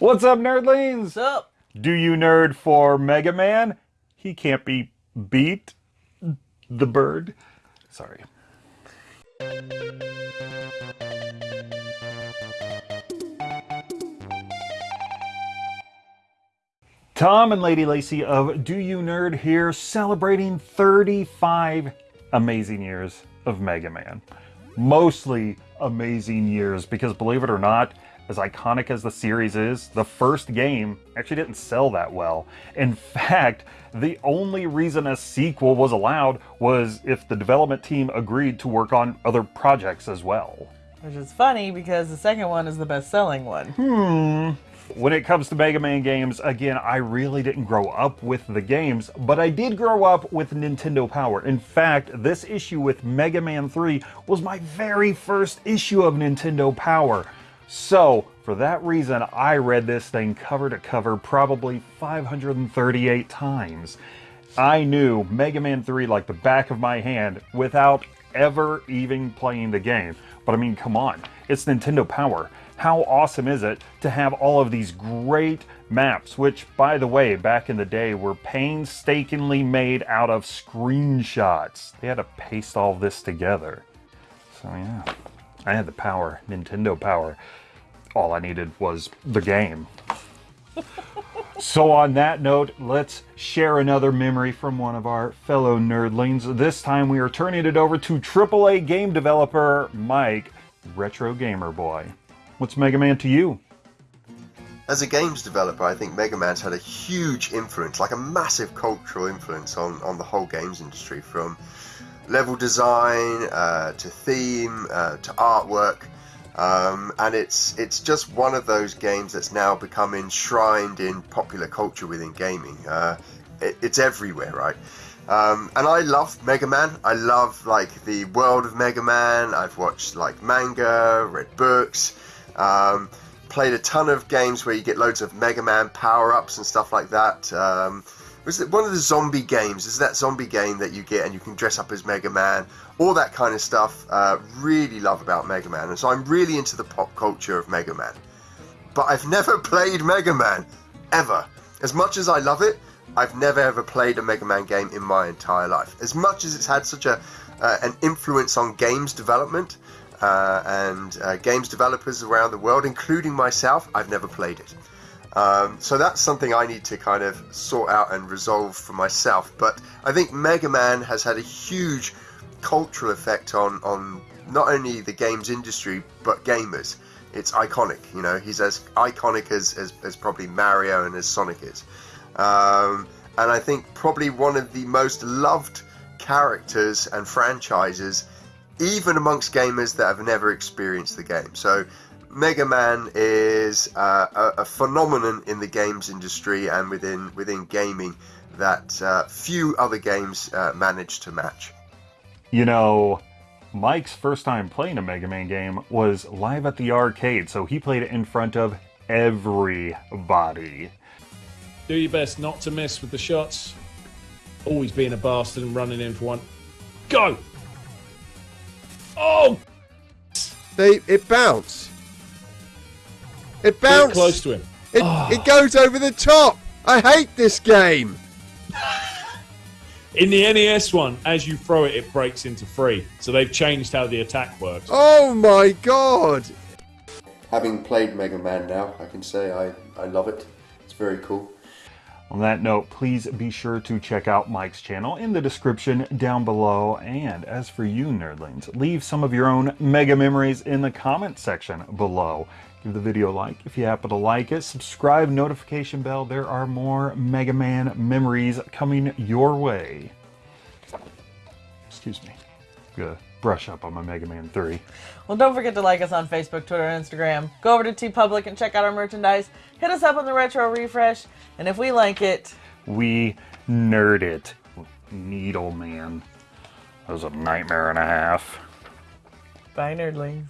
What's up, nerdlings? What's up? Do you nerd for Mega Man? He can't be beat. The bird. Sorry. Tom and Lady Lacy of Do You Nerd here celebrating 35 amazing years of Mega Man. Mostly amazing years because believe it or not, as iconic as the series is, the first game actually didn't sell that well. In fact, the only reason a sequel was allowed was if the development team agreed to work on other projects as well. Which is funny because the second one is the best selling one. Hmm. When it comes to Mega Man games, again, I really didn't grow up with the games, but I did grow up with Nintendo Power. In fact, this issue with Mega Man 3 was my very first issue of Nintendo Power. So, for that reason, I read this thing cover to cover probably 538 times. I knew Mega Man 3 like the back of my hand without ever even playing the game. But I mean, come on, it's Nintendo Power. How awesome is it to have all of these great maps, which, by the way, back in the day were painstakingly made out of screenshots. They had to paste all this together. So yeah, I had the power, Nintendo power. All I needed was the game. so on that note, let's share another memory from one of our fellow nerdlings. This time we are turning it over to AAA game developer Mike, Retro Gamer Boy. What's Mega Man to you? As a games developer, I think Mega Man's had a huge influence, like a massive cultural influence on, on the whole games industry, from level design uh, to theme uh, to artwork. Um, and it's it's just one of those games that's now become enshrined in popular culture within gaming. Uh, it, it's everywhere, right? Um, and I love Mega Man. I love like the world of Mega Man. I've watched like manga, read books, um, played a ton of games where you get loads of Mega Man power ups and stuff like that. Was it one of the zombie games? Is that zombie game that you get and you can dress up as Mega Man? All that kind of stuff. Uh, really love about Mega Man, and so I'm really into the pop culture of Mega Man. But I've never played Mega Man ever. As much as I love it, I've never ever played a Mega Man game in my entire life. As much as it's had such a uh, an influence on games development uh, and uh, games developers around the world, including myself, I've never played it. Um, so that's something I need to kind of sort out and resolve for myself. But I think Mega Man has had a huge cultural effect on, on not only the games industry but gamers. It's iconic, you know. He's as iconic as, as, as probably Mario and as Sonic is. Um, and I think probably one of the most loved characters and franchises, even amongst gamers that have never experienced the game. So Mega Man is uh, a, a, phenomenon in the games industry and within within gaming that uh, few other games uh, manage to match. You know, Mike's first time playing a Mega Man game was live at the arcade, so he played it in front of everybody. Do your best not to miss with the shots. Always being a bastard and running in for one. Go! Oh! They it bounced. It bounced. close to him. It, oh. it goes over the top. I hate this game. In the NES one, as you throw it, it breaks into three. So they've changed how the attack works. Oh my god! Having played Mega Man now, I can say I, I love it. It's very cool. On that note, please be sure to check out Mike's channel in the description down below. And as for you, nerdlings, leave some of your own mega memories in the comment section below. Give the video a like if you happen to like it. Subscribe, notification bell. There are more Mega Man memories coming your way. Excuse me. Good brush up on my Mega Man 3. Well, don't forget to like us on Facebook, Twitter, and Instagram. Go over to TeePublic and check out our merchandise. Hit us up on the Retro Refresh, and if we like it... We nerd it. Needle Man. That was a nightmare and a half. Bye, nerdlings.